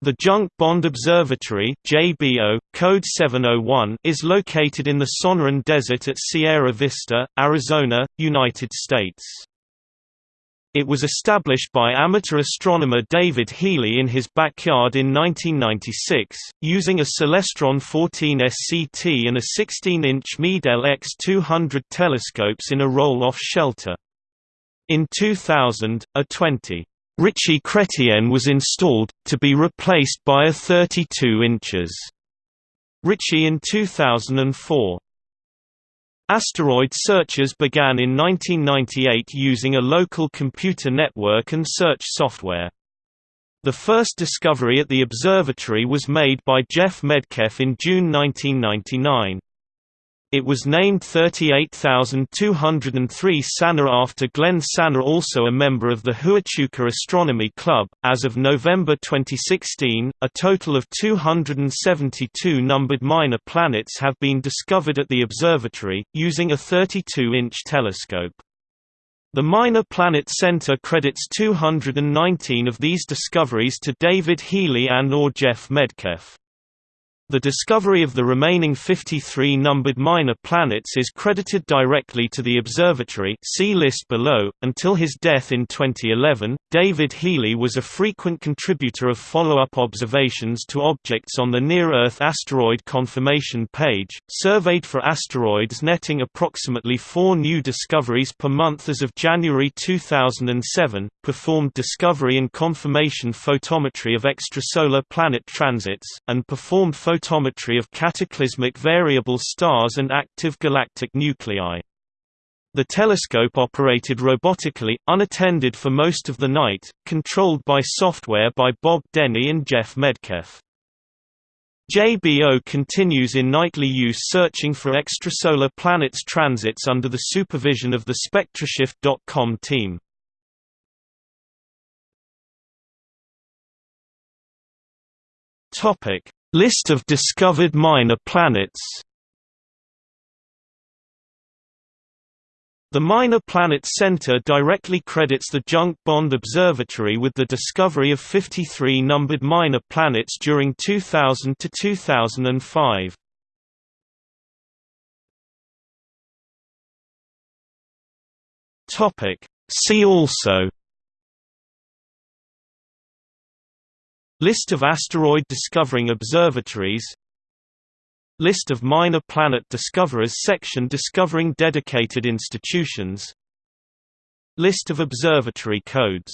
The Junk Bond Observatory JBO, code 701, is located in the Sonoran Desert at Sierra Vista, Arizona, United States. It was established by amateur astronomer David Healy in his backyard in 1996, using a Celestron 14 SCT and a 16-inch Meade LX200 telescopes in a roll-off shelter. In 2000, a 20 Ritchey Chrétien was installed, to be replaced by a 32 inches Ritchey in 2004. Asteroid searches began in 1998 using a local computer network and search software. The first discovery at the observatory was made by Jeff Medkeff in June 1999. It was named 38203 Sanner after Glenn Sanner also a member of the Huachuca Astronomy Club. As of November 2016, a total of 272 numbered minor planets have been discovered at the observatory, using a 32-inch telescope. The Minor Planet Center credits 219 of these discoveries to David Healy and or Jeff Medkeff. The discovery of the remaining 53 numbered minor planets is credited directly to the observatory see list below. .Until his death in 2011, David Healy was a frequent contributor of follow-up observations to objects on the Near-Earth Asteroid Confirmation page, surveyed for asteroids netting approximately four new discoveries per month as of January 2007, performed discovery and confirmation photometry of extrasolar planet transits, and performed photometry of cataclysmic variable stars and active galactic nuclei. The telescope operated robotically, unattended for most of the night, controlled by software by Bob Denny and Jeff Medkeff. JBO continues in nightly use searching for extrasolar planets transits under the supervision of the SpectraShift.com team. Topic: List of discovered minor planets The Minor Planet Center directly credits the Junk Bond Observatory with the discovery of 53 numbered minor planets during 2000 to 2005. Topic See also List of asteroid discovering observatories. List of minor planet discoverers section discovering dedicated institutions. List of observatory codes